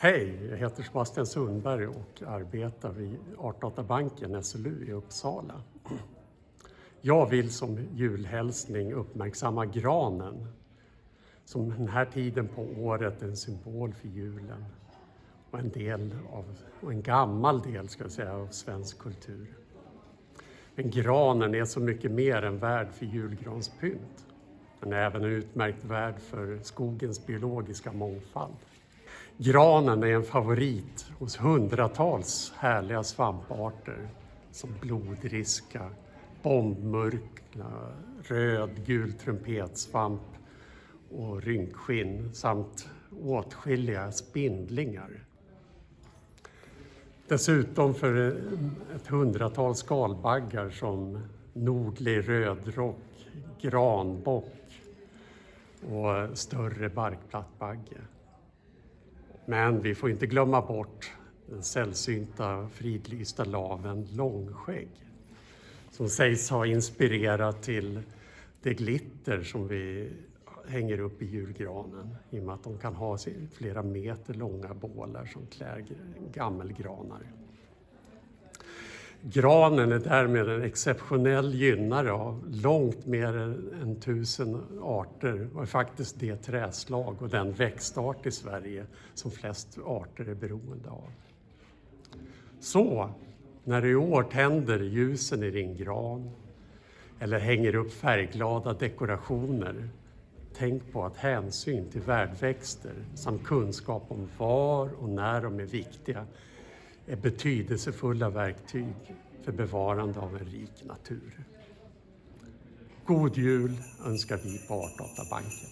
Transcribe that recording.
Hej, jag heter Sebastian Sundberg och arbetar vid Artdatabanken SLU i Uppsala. Jag vill som julhälsning uppmärksamma granen som den här tiden på året är en symbol för julen och en, del av, och en gammal del ska jag säga, av svensk kultur. Men granen är så mycket mer än värd för julgranspynt. Den är även en utmärkt värd för skogens biologiska mångfald. Granen är en favorit hos hundratals härliga svamparter som blodriska, bombmurkla, röd gul trumpetsvamp och rynkskinn samt åtskilliga spindlingar. Dessutom för ett hundratal skalbaggar som nordlig rödrock, granbock och större barkplattbagge. Men vi får inte glömma bort den sällsynta fridlysta laven långskägg som sägs ha inspirerat till det glitter som vi hänger upp i julgranen i och med att de kan ha flera meter långa bålar som klär gammelgranar. Granen är därmed en exceptionell gynnare av långt mer än tusen arter och är faktiskt det träslag och den växtart i Sverige som flest arter är beroende av. Så, när du i år tänder ljusen i din gran eller hänger upp färgglada dekorationer tänk på att hänsyn till värdväxter samt kunskap om var och när de är viktiga är betydelsefulla verktyg för bevarande av en rik natur. God jul önskar vi på Artdatabanken.